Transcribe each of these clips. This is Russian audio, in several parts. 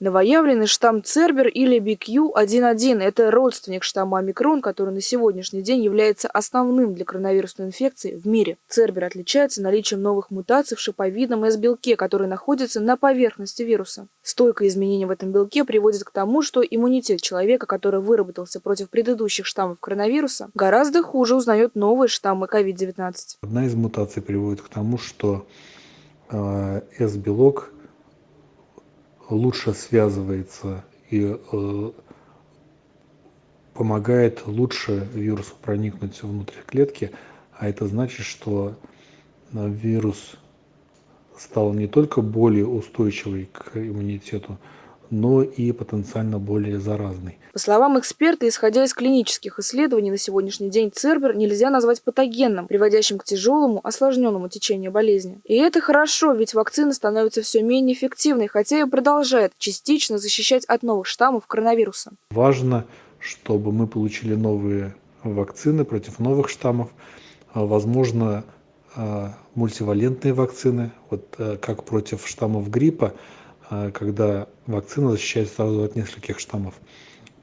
Новоявленный штамм Цербер или BQ.1.1 – это родственник штамма омикрон, который на сегодняшний день является основным для коронавирусной инфекции в мире. Цербер отличается наличием новых мутаций в шиповидном S-белке, который находится на поверхности вируса. Стойкое изменение в этом белке приводит к тому, что иммунитет человека, который выработался против предыдущих штаммов коронавируса, гораздо хуже узнает новые штаммы COVID-19. Одна из мутаций приводит к тому, что э, S-белок лучше связывается и э, помогает лучше вирусу проникнуть внутрь клетки, а это значит, что э, вирус стал не только более устойчивый к иммунитету, но и потенциально более заразный. По словам эксперта, исходя из клинических исследований, на сегодняшний день Цербер нельзя назвать патогенным, приводящим к тяжелому, осложненному течению болезни. И это хорошо, ведь вакцина становится все менее эффективной, хотя и продолжает частично защищать от новых штаммов коронавируса. Важно, чтобы мы получили новые вакцины против новых штаммов, а, возможно, а, мультивалентные вакцины, вот э, как против штаммов гриппа, когда вакцина защищает сразу от нескольких штаммов.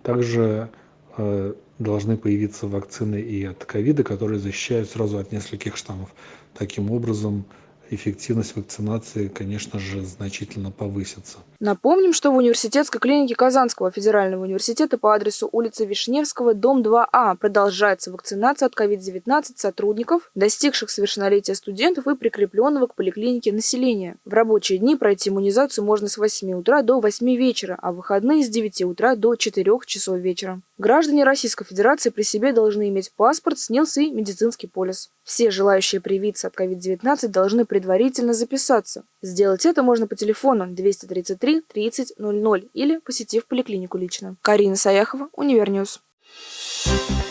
Также э, должны появиться вакцины и от ковида, которые защищают сразу от нескольких штаммов. Таким образом, эффективность вакцинации, конечно же, значительно повысится. Напомним, что в университетской клинике Казанского федерального университета по адресу улица Вишневского, дом 2А продолжается вакцинация от COVID-19 сотрудников, достигших совершеннолетия студентов и прикрепленного к поликлинике населения. В рабочие дни пройти иммунизацию можно с 8 утра до 8 вечера, а в выходные с 9 утра до 4 часов вечера. Граждане Российской Федерации при себе должны иметь паспорт, СНИЛС и медицинский полис. Все желающие привиться от COVID-19 должны предварительно записаться. Сделать это можно по телефону 233 30 00 или посетив поликлинику лично. Карина Саяхова, Универньюз. Thank you